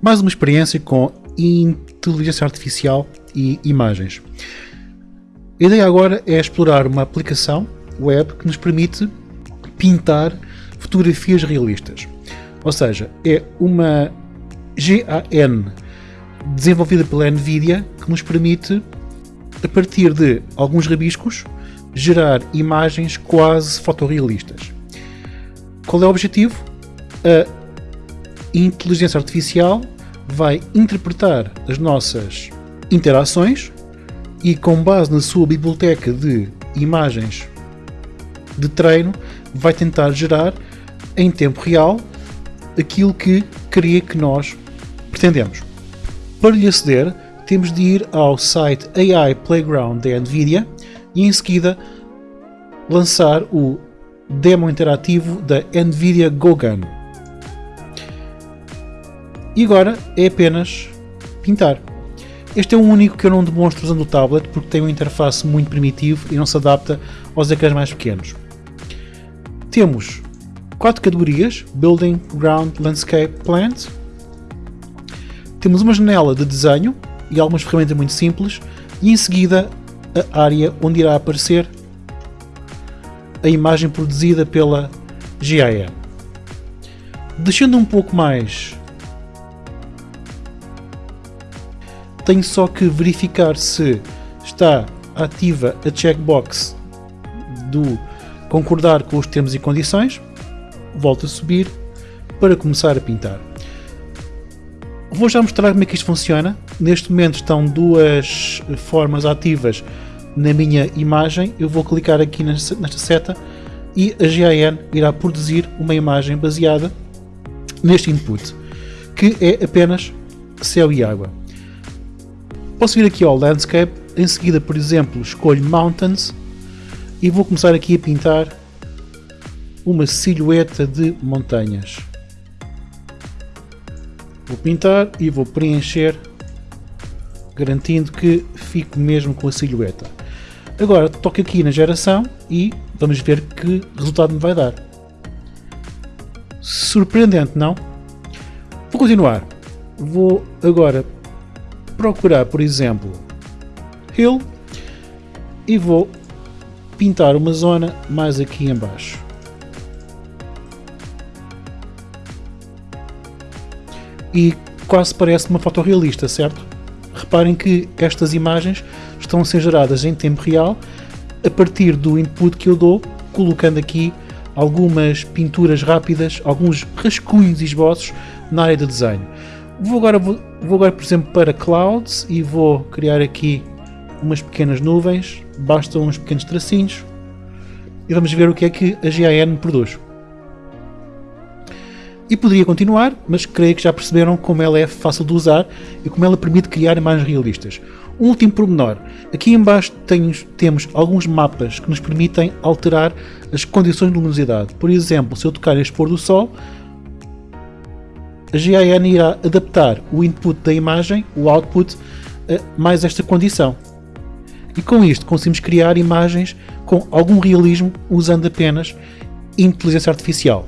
mais uma experiência com inteligência artificial e imagens. A ideia agora é explorar uma aplicação web que nos permite pintar fotografias realistas. Ou seja, é uma GAN desenvolvida pela NVIDIA que nos permite, a partir de alguns rabiscos, gerar imagens quase fotorrealistas. Qual é o objetivo? A inteligência artificial vai interpretar as nossas interações e, com base na sua biblioteca de imagens de treino, vai tentar gerar em tempo real aquilo que queria que nós pretendemos. Para lhe aceder, temos de ir ao site AI Playground da NVIDIA e em seguida lançar o demo interativo da NVIDIA GoGun. E agora é apenas pintar. Este é o único que eu não demonstro usando o tablet porque tem uma interface muito primitivo e não se adapta aos ecrãs mais pequenos. Temos quatro categorias: Building, Ground, Landscape, Plant. Temos uma janela de desenho e algumas ferramentas muito simples e em seguida a área onde irá aparecer a imagem produzida pela GIM. Descendo um pouco mais, tenho só que verificar se está ativa a checkbox do concordar com os termos e condições, volto a subir para começar a pintar. Vou já mostrar como é que isto funciona. Neste momento estão duas formas ativas na minha imagem, eu vou clicar aqui nesta, seta e a GIN irá produzir uma imagem baseada neste input, que é apenas céu e água. Posso vir aqui ao Landscape, em seguida, por exemplo, escolho Mountains e vou começar aqui a pintar uma silhueta de montanhas. Vou pintar e vou preencher, garantindo que fico mesmo com a silhueta. Agora toco aqui na geração e vamos ver que resultado me vai dar. Surpreendente, não? Vou continuar. Vou agora procurar, por exemplo, Hill e vou pintar uma zona mais aqui embaixo. E quase parece uma foto realista, certo? Reparem que estas imagens estão a ser geradas em tempo real a partir do input que eu dou, colocando aqui algumas pinturas rápidas, alguns rascunhos e esboços na área de desenho. Vou agora, vou, vou agora, por exemplo, para Clouds e vou criar aqui umas pequenas nuvens, bastam uns pequenos tracinhos e vamos ver o que é que a GIN produz. E poderia continuar, mas creio que já perceberam como ela é fácil de usar e como ela permite criar imagens realistas. Um último pormenor, aqui embaixo temos alguns mapas que nos permitem alterar as condições de luminosidade. Por exemplo, se eu tocar este pôr do sol, a GIN irá adaptar o input da imagem, o output, a mais esta condição. E com isto conseguimos criar imagens com algum realismo usando apenas inteligência artificial.